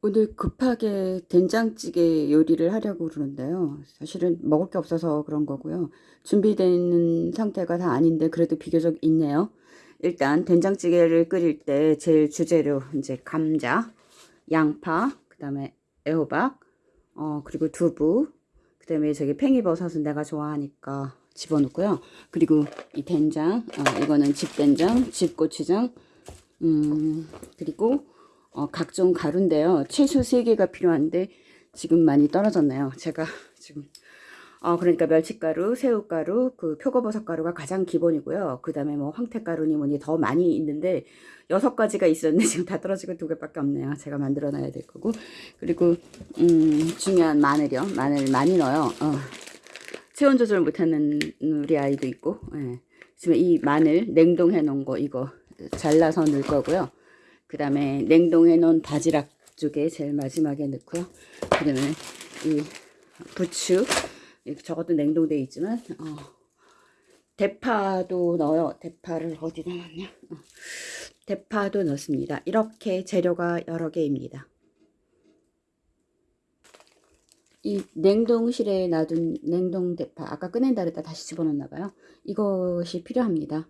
오늘 급하게 된장찌개 요리를 하려고 그러는데요. 사실은 먹을 게 없어서 그런 거고요. 준비되는 상태가 다 아닌데 그래도 비교적 있네요. 일단 된장찌개를 끓일 때 제일 주재료 이제 감자, 양파, 그 다음에 애호박, 어 그리고 두부, 그 다음에 저기 팽이버섯은 내가 좋아하니까 집어넣고요. 그리고 이 된장, 어, 이거는 집된장, 집고추장, 음 그리고 어, 각종 가루인데요. 채소 3개가 필요한데 지금 많이 떨어졌네요. 제가 지금 어, 그러니까 멸치가루, 새우가루, 그 표고버섯 가루가 가장 기본이고요. 그 다음에 뭐 황태가루니 뭐니 더 많이 있는데 여섯 가지가 있었는데 지금 다 떨어지고 두 개밖에 없네요. 제가 만들어 놔야 될 거고. 그리고 음, 중요한 마늘이요. 마늘 많이 넣어요. 어. 체온 조절 못하는 우리 아이도 있고. 예. 지금 이 마늘 냉동해 놓은 거 이거 잘라서 넣을 거고요. 그 다음에 냉동해 놓은 바지락 쪽에 제일 마지막에 넣고요. 그 다음에 이 부추 저것도 냉동돼 있지만 어, 대파도 넣어요. 대파를 어디다 놨냐? 어, 대파도 넣습니다. 이렇게 재료가 여러 개입니다. 이 냉동실에 놔둔 냉동 대파 아까 꺼낸다 그랬다 다시 집어넣나 봐요. 이것이 필요합니다.